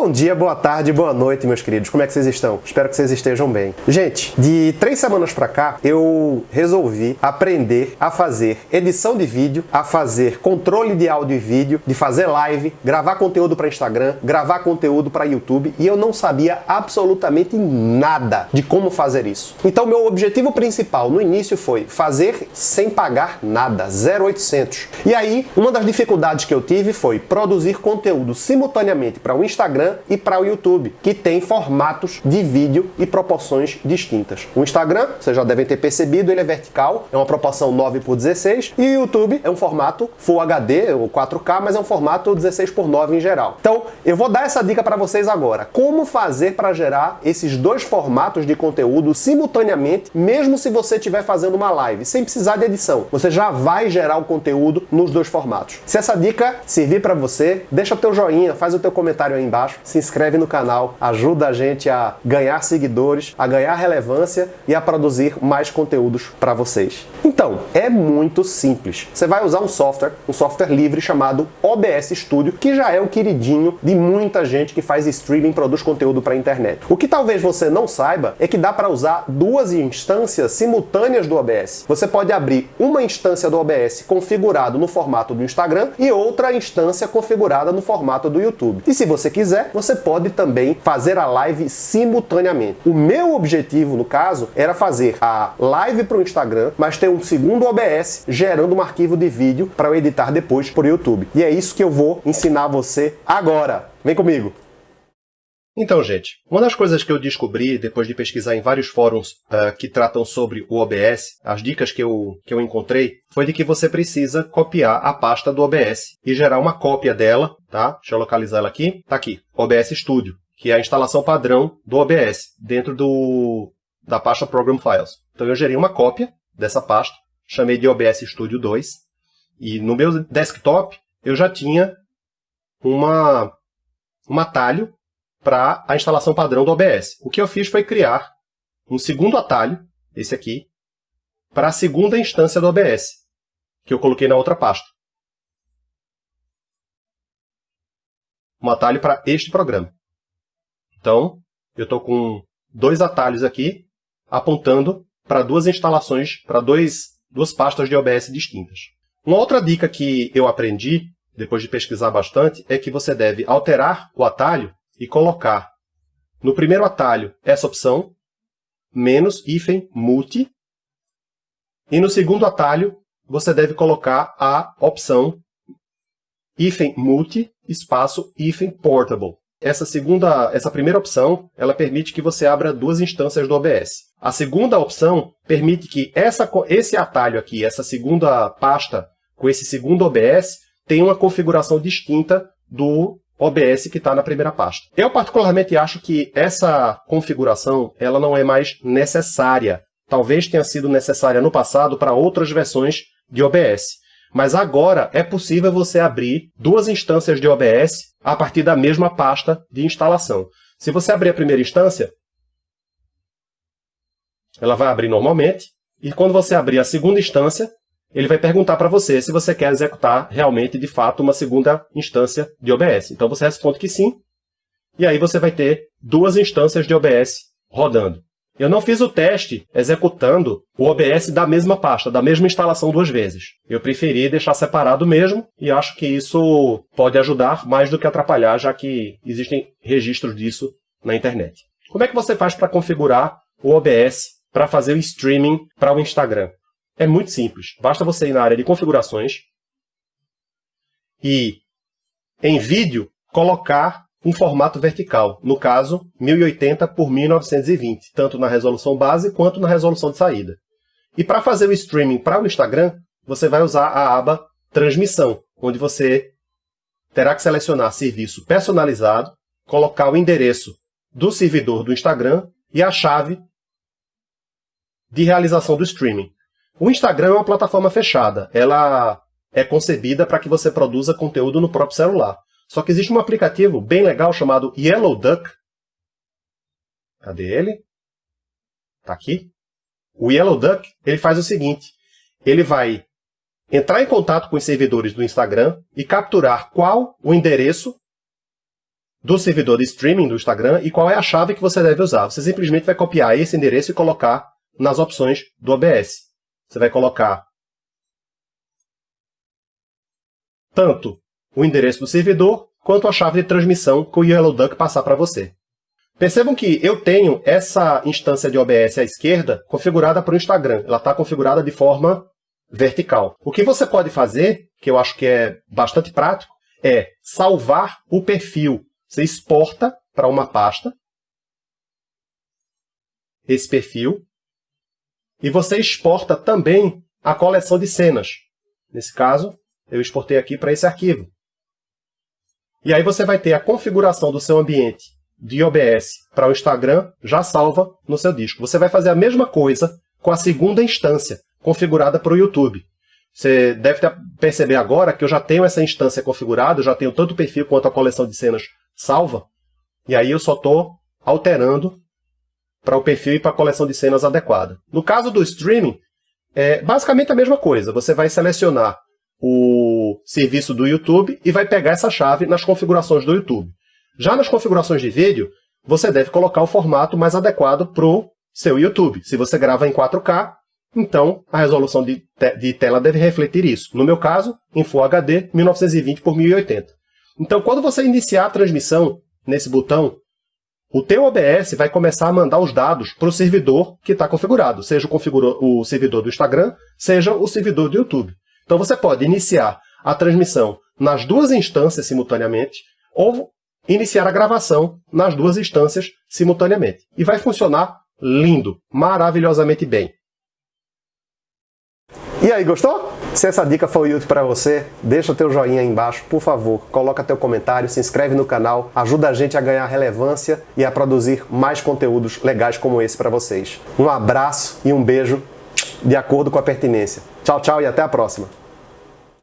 Bom dia, boa tarde, boa noite, meus queridos. Como é que vocês estão? Espero que vocês estejam bem. Gente, de três semanas pra cá, eu resolvi aprender a fazer edição de vídeo, a fazer controle de áudio e vídeo, de fazer live, gravar conteúdo para Instagram, gravar conteúdo para YouTube e eu não sabia absolutamente nada de como fazer isso. Então, meu objetivo principal no início foi fazer sem pagar nada, 0800. E aí, uma das dificuldades que eu tive foi produzir conteúdo simultaneamente para o Instagram Instagram e para o YouTube, que tem formatos de vídeo e proporções distintas. O Instagram, vocês já devem ter percebido, ele é vertical, é uma proporção 9 por 16, e o YouTube é um formato Full HD ou 4K, mas é um formato 16 por 9 em geral. Então, eu vou dar essa dica para vocês agora. Como fazer para gerar esses dois formatos de conteúdo simultaneamente, mesmo se você estiver fazendo uma live, sem precisar de edição. Você já vai gerar o conteúdo nos dois formatos. Se essa dica servir para você, deixa o teu joinha, faz o teu comentário aí embaixo embaixo, se inscreve no canal, ajuda a gente a ganhar seguidores, a ganhar relevância e a produzir mais conteúdos para vocês. Então, é muito simples. Você vai usar um software, um software livre chamado OBS Studio, que já é o queridinho de muita gente que faz streaming, produz conteúdo para a internet. O que talvez você não saiba é que dá para usar duas instâncias simultâneas do OBS. Você pode abrir uma instância do OBS configurado no formato do Instagram e outra instância configurada no formato do YouTube. E se você quiser, você pode também fazer a live simultaneamente. O meu objetivo, no caso, era fazer a live para o Instagram, mas ter um segundo OBS gerando um arquivo de vídeo para eu editar depois para o YouTube. E é isso que eu vou ensinar você agora. Vem comigo! Então, gente, uma das coisas que eu descobri depois de pesquisar em vários fóruns uh, que tratam sobre o OBS, as dicas que eu, que eu encontrei, foi de que você precisa copiar a pasta do OBS e gerar uma cópia dela, tá? Deixa eu localizar ela aqui. Tá aqui, OBS Studio, que é a instalação padrão do OBS, dentro do, da pasta Program Files. Então eu gerei uma cópia dessa pasta, chamei de OBS Studio 2, e no meu desktop eu já tinha uma, um atalho para a instalação padrão do OBS. O que eu fiz foi criar um segundo atalho, esse aqui, para a segunda instância do OBS, que eu coloquei na outra pasta. Um atalho para este programa. Então, eu estou com dois atalhos aqui, apontando para duas instalações, para duas pastas de OBS distintas. Uma outra dica que eu aprendi, depois de pesquisar bastante, é que você deve alterar o atalho e colocar no primeiro atalho essa opção, menos hífen multi, e no segundo atalho você deve colocar a opção hífen multi, espaço hífen portable. Essa segunda, essa primeira opção, ela permite que você abra duas instâncias do OBS. A segunda opção permite que essa, esse atalho aqui, essa segunda pasta com esse segundo OBS, tenha uma configuração distinta do OBS que está na primeira pasta. Eu particularmente acho que essa configuração ela não é mais necessária. Talvez tenha sido necessária no passado para outras versões de OBS. Mas agora é possível você abrir duas instâncias de OBS a partir da mesma pasta de instalação. Se você abrir a primeira instância, ela vai abrir normalmente, e quando você abrir a segunda instância, ele vai perguntar para você se você quer executar realmente, de fato, uma segunda instância de OBS. Então você responde que sim, e aí você vai ter duas instâncias de OBS rodando. Eu não fiz o teste executando o OBS da mesma pasta, da mesma instalação duas vezes. Eu preferi deixar separado mesmo e acho que isso pode ajudar mais do que atrapalhar, já que existem registros disso na internet. Como é que você faz para configurar o OBS para fazer o streaming para o Instagram? É muito simples. Basta você ir na área de configurações e, em vídeo, colocar um formato vertical, no caso, 1080 por 1920, tanto na resolução base quanto na resolução de saída. E para fazer o streaming para o Instagram, você vai usar a aba Transmissão, onde você terá que selecionar Serviço Personalizado, colocar o endereço do servidor do Instagram e a chave de realização do streaming. O Instagram é uma plataforma fechada. Ela é concebida para que você produza conteúdo no próprio celular. Só que existe um aplicativo bem legal chamado Yellow Duck. Cadê ele? Está aqui. O Yellow Duck ele faz o seguinte. Ele vai entrar em contato com os servidores do Instagram e capturar qual o endereço do servidor de streaming do Instagram e qual é a chave que você deve usar. Você simplesmente vai copiar esse endereço e colocar nas opções do OBS. Você vai colocar tanto o endereço do servidor quanto a chave de transmissão que o Yellow Duck passar para você. Percebam que eu tenho essa instância de OBS à esquerda configurada para o Instagram. Ela está configurada de forma vertical. O que você pode fazer, que eu acho que é bastante prático, é salvar o perfil. Você exporta para uma pasta esse perfil e você exporta também a coleção de cenas. Nesse caso, eu exportei aqui para esse arquivo. E aí você vai ter a configuração do seu ambiente de OBS para o Instagram já salva no seu disco. Você vai fazer a mesma coisa com a segunda instância, configurada para o YouTube. Você deve perceber agora que eu já tenho essa instância configurada, eu já tenho tanto o perfil quanto a coleção de cenas salva, e aí eu só estou alterando para o perfil e para a coleção de cenas adequada. No caso do streaming, é basicamente a mesma coisa. Você vai selecionar o serviço do YouTube e vai pegar essa chave nas configurações do YouTube. Já nas configurações de vídeo, você deve colocar o formato mais adequado para o seu YouTube. Se você grava em 4K, então a resolução de, te de tela deve refletir isso. No meu caso, em Full HD 1920 por 1080. Então, quando você iniciar a transmissão nesse botão, o teu OBS vai começar a mandar os dados para o servidor que está configurado, seja o, o servidor do Instagram, seja o servidor do YouTube. Então você pode iniciar a transmissão nas duas instâncias simultaneamente, ou iniciar a gravação nas duas instâncias simultaneamente. E vai funcionar lindo, maravilhosamente bem. E aí, gostou? Se essa dica foi útil para você, deixa teu joinha aí embaixo, por favor, coloca teu comentário, se inscreve no canal, ajuda a gente a ganhar relevância e a produzir mais conteúdos legais como esse para vocês. Um abraço e um beijo de acordo com a pertinência. Tchau, tchau e até a próxima.